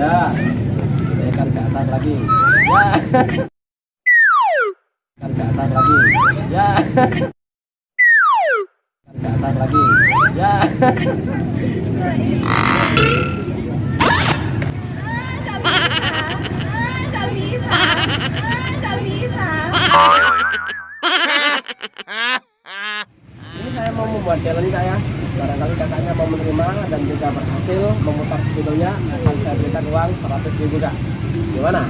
ya. Naikkan ke atas lagi. Ya. Kan ke atas lagi. Ya. Kan ke atas lagi. Ya. Ini saya mau membuat challenge kak ya barangkali kakaknya mau menerima dan juga berhasil memutar videonya akan saya berikan uang 100 ribu kak gimana?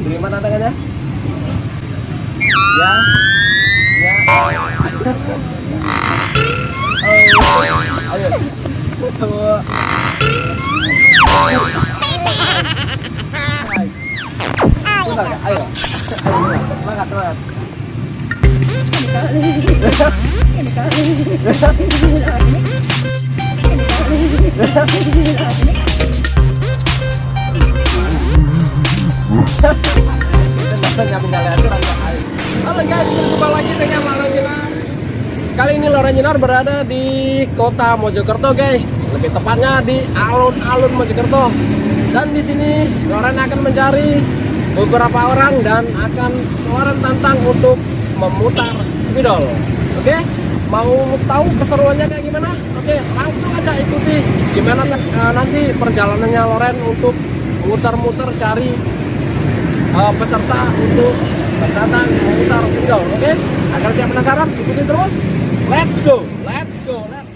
Diterima tantangannya ya. Ya. Oh, ayo. Bentar, Kak. ayo ayo. Semangat semangat Halo guys, lagi dengan Kali ini Lorenzinar berada di kota Mojokerto guys. Lebih tepatnya di alun-alun Mojokerto. Dan di sini Loren akan mencari beberapa orang dan akan Loren tantang untuk memutar spidol Oke, mau tahu keseruannya kayak gimana? Oke, langsung aja ikuti. Gimana eh, nanti perjalanannya Loren untuk muter-muter cari uh, peserta untuk berdatang memutar spidol oke? Agar tidak penasaran ikuti terus. Let's go let's go let's go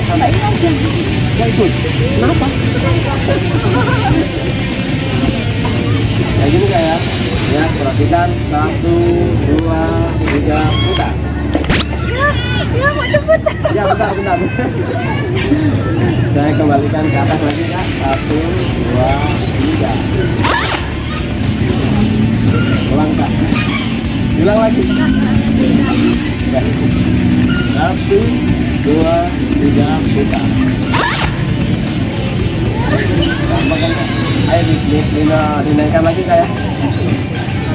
ya ikut kenapa kayak gini kayak ya perhatikan satu dua tiga putar Ya mau cepet. ya bentar bentar saya kembalikan ke atas lagi kak satu dua tiga ulang kak ulang lagi ya. satu dua tiga putar gampang kan ayo di, di, di, dinaikkan lagi kak ya.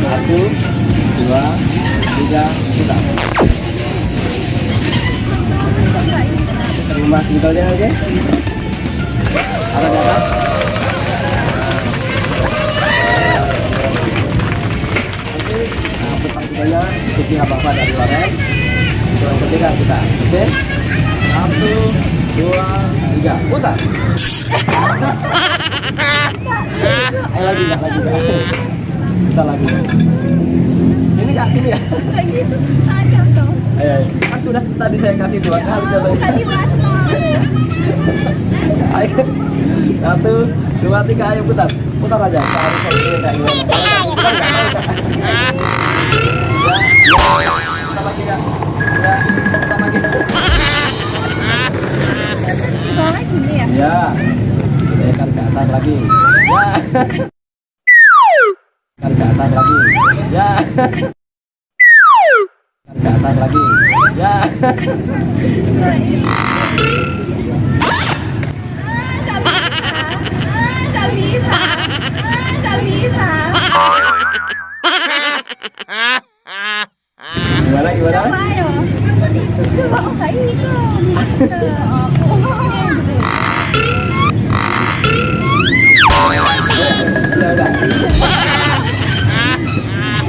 Satu dua tiga putar terima sebetulnya oke. Apa di atas oke. Nah ikuti apa-apa dari Loren yang ketiga kita oke satu dua tiga putar ayo lagi lagi kita lagi ini kak sini ya ayo, kan sudah tadi saya kasih dua kali Tadi. Ayo. Satu, dua, tiga, ayo putar. Putar aja. Harus kayak? Ya, ya. Kak. Ya. Soalnya gini ya. Ya. Naikkan ke atas lagi. Ya. Kan ke atas lagi. Ya. Kan ke atas lagi ya bisa. Tak bisa. gimana gimana Coba ayo. Coba oh, kayak itu. udah udah ya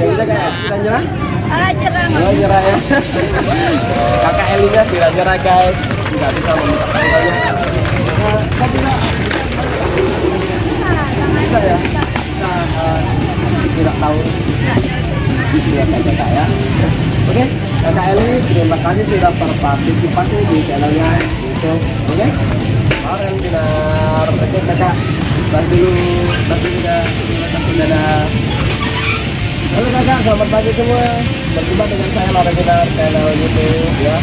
udah kayak kita nyerah Ah, jerang. oh nyerah ya kakak Elinya tidak nyerah guys. Tidak bisa meminta bisa ya? Eh, tidak tahu. Kakak ya oke kakak Eli terima kasih sudah berpartisipasi di channelnya YouTube oke? Kemarin dinar oke kakak bantu dulu bantu kasih dadah. Halo kakak, selamat pagi semua. Berjumpa dengan saya Laura Dinar channel YouTube ya.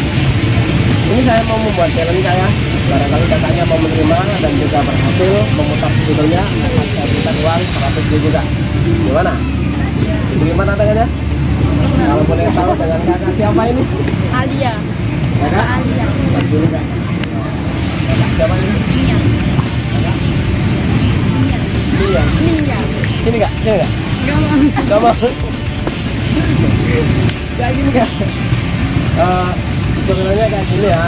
Ini saya mau membuat challenge saya Barangkali kakaknya mau menerima dan juga berhasil memutar saya berikan uang 100 ribu kak Gimana? Bagaimana tangannya? Kalau boleh tahu dengan kakak siapa ini? Alia. Alia. Dulu kak Kakak siapa ini? Mia. Iya Mia. Sini kak, sini kak Gak mau. Gak mau Kayak gini kak Eh, Sebenarnya kayak gini ya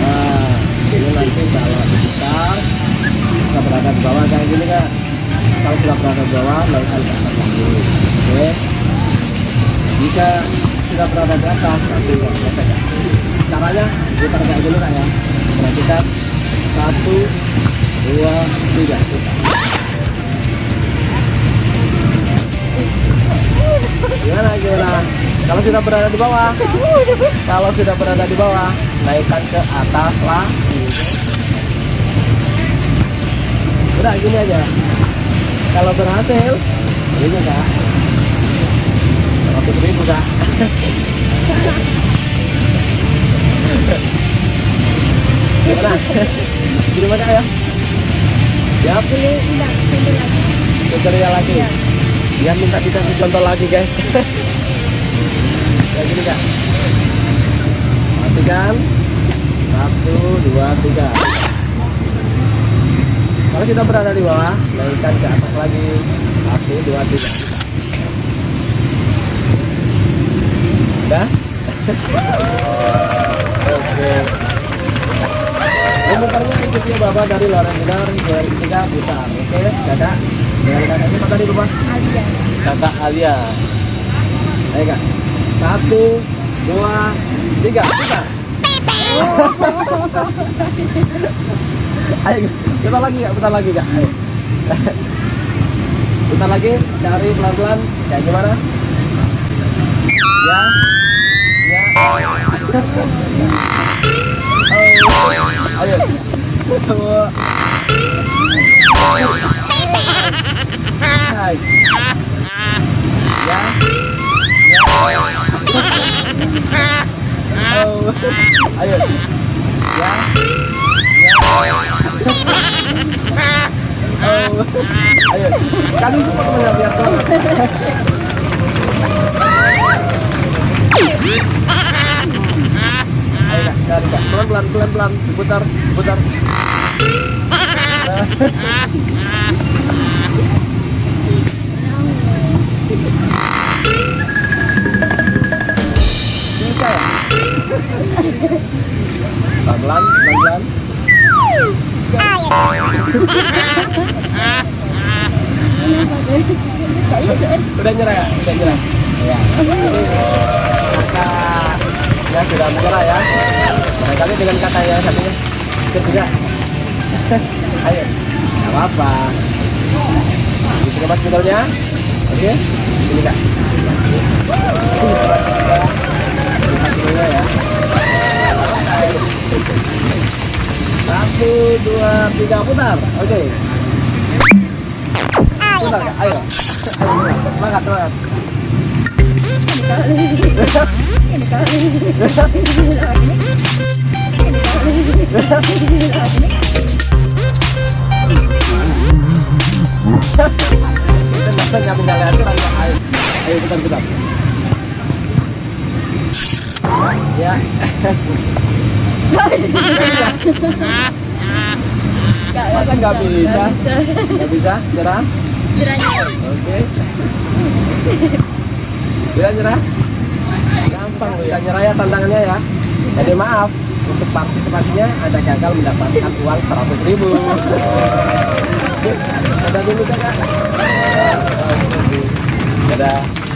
Nah Ini nanti kalau kita Kita berada di bawah kayak gini kak Kalau sudah berada di bawah atas lagi Oke Jika sudah berada di atas Nanti selesai kak Caranya kayak gini kak ya Perhatikan Satu Dua Tiga Gimana gimana? Kalau sudah berada di bawah, kalau sudah berada di bawah, naikkan ke atas lagi. Udah gini aja. Kalau berhasil, ini kak. Seratus ribu kak. Gimana? Gimana ya? Ya, pilih. Tidak lagi. Ya minta dikasih contoh lagi guys. ya gini kak. Matikan. Satu, dua, tiga. Kalau kita berada di bawah, naikkan ke atas lagi. Satu, dua, tiga. Udah? Oke. Memutarnya ikuti bapak dari luar benar dari tiga putar. Oke, kakak. Dengan kakaknya apa tadi bapak? Alia. kakak Alia ayo kak satu dua tiga putar ayo putar lagi kak putar lagi kak ayo putar lagi cari pelan pelan kayak gimana ya ya oh ayo Hai. Ya. Ya. Oh. Ayo. Ya. Ya. Oh. Ayo. Kali semua temannya biar tuh. Ayo. Pelan pelan pelan pelan. Bisa ya? Pelan-pelan, pelan-pelan. Udah nyerah? Udah nyerah. Ya. Ya sudah menyerah ya. Barangkali dengan kakak yang satunya juga. Ayo, nggak apa-apa. Diterima mas motornya. Oke, ini kak. Ya. Satu, dua, tiga, putar. Oke. Putar kak, ayo. Ayo, semangat, semangat. Ayo. Ya. Nggak bisa? Nggak bisa? Nyerah? Jeranya. Oke. Nyerah, nyerah? Gampang bisa nyerah ya tantangannya ya. Jadi maaf, untuk partisipasinya Anda gagal mendapatkan uang 100 ribu. Dadah dulu kakak. Dadah.